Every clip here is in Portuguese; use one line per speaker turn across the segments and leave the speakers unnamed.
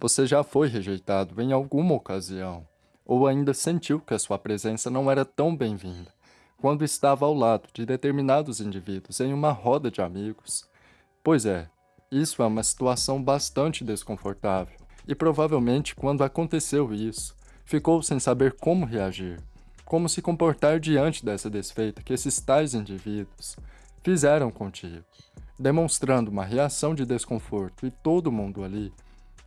Você já foi rejeitado em alguma ocasião, ou ainda sentiu que a sua presença não era tão bem-vinda, quando estava ao lado de determinados indivíduos em uma roda de amigos? Pois é, isso é uma situação bastante desconfortável, e provavelmente quando aconteceu isso, ficou sem saber como reagir, como se comportar diante dessa desfeita que esses tais indivíduos fizeram contigo, demonstrando uma reação de desconforto e todo mundo ali,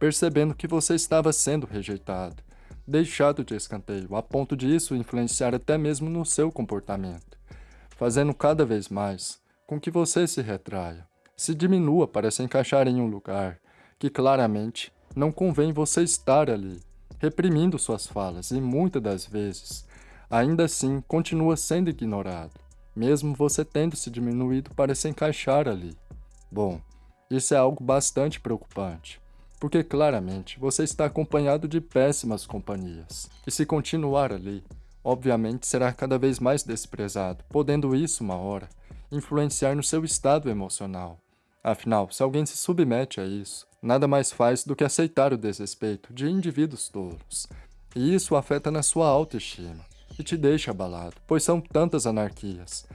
percebendo que você estava sendo rejeitado, deixado de escanteio, a ponto de isso influenciar até mesmo no seu comportamento, fazendo cada vez mais com que você se retraia, se diminua para se encaixar em um lugar que claramente não convém você estar ali, reprimindo suas falas e muitas das vezes, ainda assim continua sendo ignorado, mesmo você tendo se diminuído para se encaixar ali. Bom, isso é algo bastante preocupante, porque claramente você está acompanhado de péssimas companhias, e se continuar ali, obviamente será cada vez mais desprezado, podendo isso, uma hora, influenciar no seu estado emocional. Afinal, se alguém se submete a isso, nada mais faz do que aceitar o desrespeito de indivíduos tolos, e isso afeta na sua autoestima e te deixa abalado, pois são tantas anarquias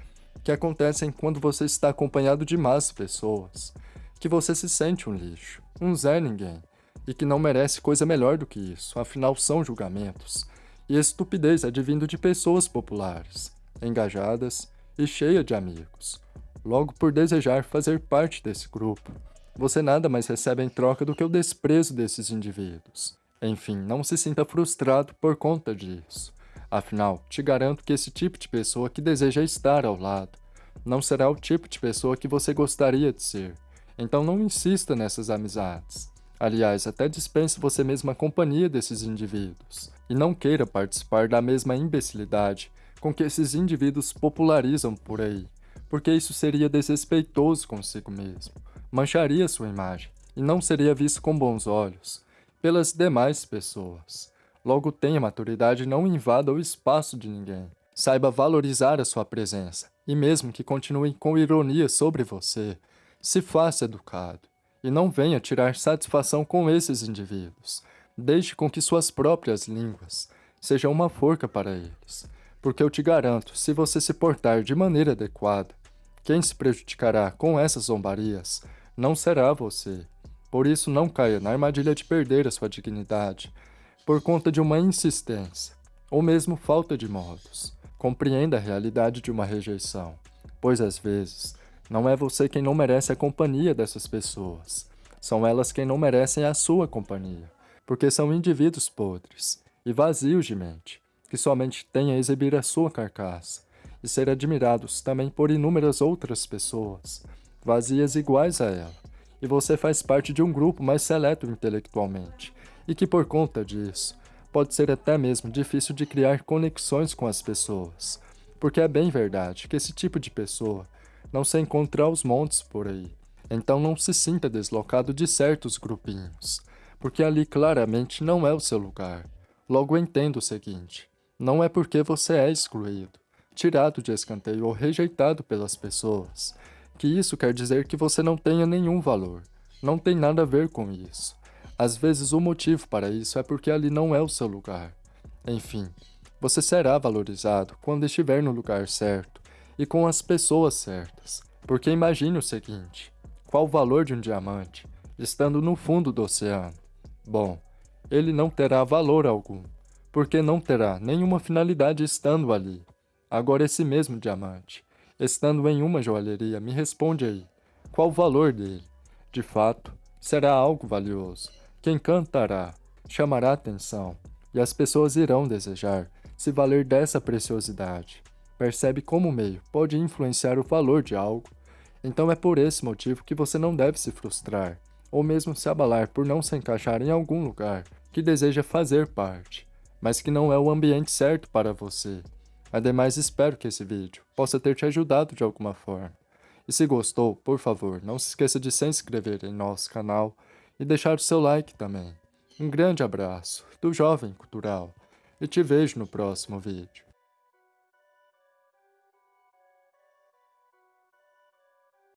que acontecem quando você está acompanhado de más pessoas, que você se sente um lixo, um Zé Ninguém, e que não merece coisa melhor do que isso, afinal são julgamentos, e estupidez advindo de pessoas populares, engajadas e cheia de amigos. Logo por desejar fazer parte desse grupo, você nada mais recebe em troca do que o desprezo desses indivíduos. Enfim, não se sinta frustrado por conta disso. Afinal, te garanto que esse tipo de pessoa que deseja estar ao lado não será o tipo de pessoa que você gostaria de ser. Então não insista nessas amizades. Aliás, até dispense você mesmo a companhia desses indivíduos. E não queira participar da mesma imbecilidade com que esses indivíduos popularizam por aí, porque isso seria desrespeitoso consigo mesmo, mancharia sua imagem e não seria visto com bons olhos pelas demais pessoas. Logo tenha maturidade e não invada o espaço de ninguém. Saiba valorizar a sua presença, e mesmo que continuem com ironia sobre você, se faça educado, e não venha tirar satisfação com esses indivíduos. Deixe com que suas próprias línguas sejam uma forca para eles, porque eu te garanto, se você se portar de maneira adequada, quem se prejudicará com essas zombarias não será você. Por isso não caia na armadilha de perder a sua dignidade, por conta de uma insistência, ou mesmo falta de modos. Compreenda a realidade de uma rejeição, pois às vezes não é você quem não merece a companhia dessas pessoas. São elas quem não merecem a sua companhia, porque são indivíduos podres e vazios de mente, que somente têm a exibir a sua carcaça e ser admirados também por inúmeras outras pessoas, vazias iguais a ela. E você faz parte de um grupo mais seleto intelectualmente, e que por conta disso, pode ser até mesmo difícil de criar conexões com as pessoas, porque é bem verdade que esse tipo de pessoa não se encontra aos montes por aí. Então não se sinta deslocado de certos grupinhos, porque ali claramente não é o seu lugar. Logo entenda o seguinte, não é porque você é excluído, tirado de escanteio ou rejeitado pelas pessoas, que isso quer dizer que você não tenha nenhum valor. Não tem nada a ver com isso. Às vezes o motivo para isso é porque ali não é o seu lugar. Enfim, você será valorizado quando estiver no lugar certo, e com as pessoas certas. Porque imagine o seguinte, qual o valor de um diamante, estando no fundo do oceano? Bom, ele não terá valor algum, porque não terá nenhuma finalidade estando ali. Agora esse mesmo diamante, estando em uma joalheria, me responde aí, qual o valor dele? De fato, será algo valioso, que encantará, chamará atenção, e as pessoas irão desejar se valer dessa preciosidade percebe como o meio pode influenciar o valor de algo, então é por esse motivo que você não deve se frustrar, ou mesmo se abalar por não se encaixar em algum lugar que deseja fazer parte, mas que não é o ambiente certo para você. Ademais, espero que esse vídeo possa ter te ajudado de alguma forma. E se gostou, por favor, não se esqueça de se inscrever em nosso canal e deixar o seu like também. Um grande abraço do Jovem Cultural e te vejo no próximo vídeo.